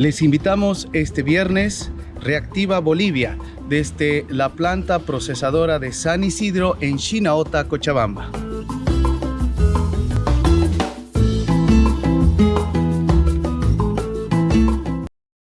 Les invitamos este viernes Reactiva Bolivia desde la planta procesadora de San Isidro en Chinaota, Cochabamba.